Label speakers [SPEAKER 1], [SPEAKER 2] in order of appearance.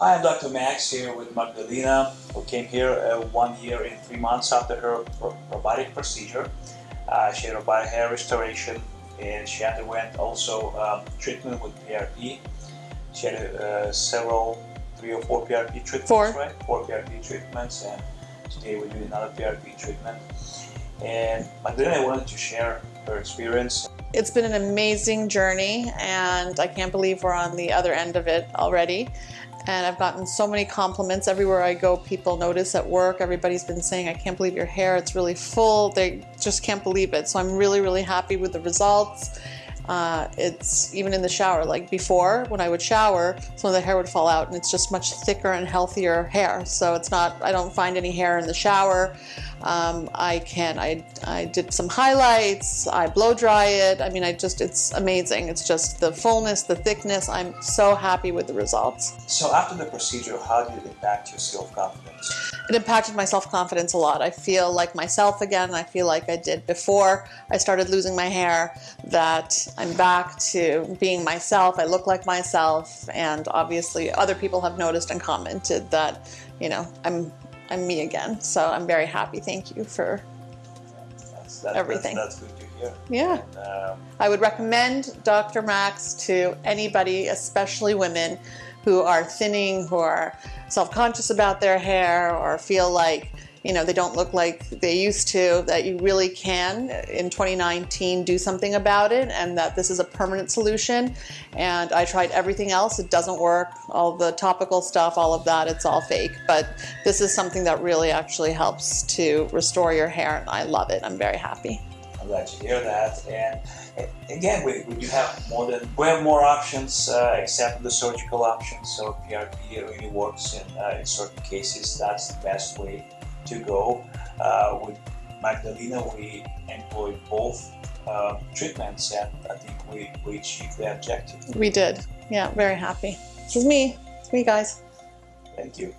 [SPEAKER 1] Hi, I'm Dr. Max here with Magdalena, who came here uh, one year and three months after her robotic procedure. Uh, she had robotic hair restoration and she underwent also um, treatment with PRP. She had uh, several, three or four PRP treatments,
[SPEAKER 2] four.
[SPEAKER 1] right? Four PRP treatments and today we're doing another PRP treatment. And Magdalena wanted to share her experience.
[SPEAKER 2] It's been an amazing journey and I can't believe we're on the other end of it already and I've gotten so many compliments everywhere I go. People notice at work, everybody's been saying, I can't believe your hair, it's really full. They just can't believe it. So I'm really, really happy with the results. Uh, it's even in the shower, like before when I would shower, some of the hair would fall out and it's just much thicker and healthier hair. So it's not, I don't find any hair in the shower. Um, I can, I, I did some highlights, I blow dry it. I mean, I just, it's amazing. It's just the fullness, the thickness. I'm so happy with the results.
[SPEAKER 1] So after the procedure, how did it impact your self-confidence?
[SPEAKER 2] It impacted my self-confidence a lot. I feel like myself again. I feel like I did before I started losing my hair, that I'm back to being myself. I look like myself. And obviously other people have noticed and commented that, you know, I'm I'm me again. So I'm very happy. Thank you for
[SPEAKER 1] that's, that's,
[SPEAKER 2] everything.
[SPEAKER 1] That's, that's, good to hear.
[SPEAKER 2] Yeah. And, um, I would recommend Dr. Max to anybody, especially women who are thinning, who are self-conscious about their hair or feel like you know, they don't look like they used to, that you really can in 2019 do something about it and that this is a permanent solution. And I tried everything else, it doesn't work. All the topical stuff, all of that, it's all fake. But this is something that really actually helps to restore your hair and I love it. I'm very happy.
[SPEAKER 1] I'm glad to hear that. And again, we, we do have more than we have more options uh, except the surgical options. So PRP really works in, uh, in certain cases. That's the best way to go. Uh, with Magdalena, we employed both uh, treatments and I think we, we achieved the objective.
[SPEAKER 2] We did. Yeah, very happy. This is me. It's me, guys.
[SPEAKER 1] Thank you.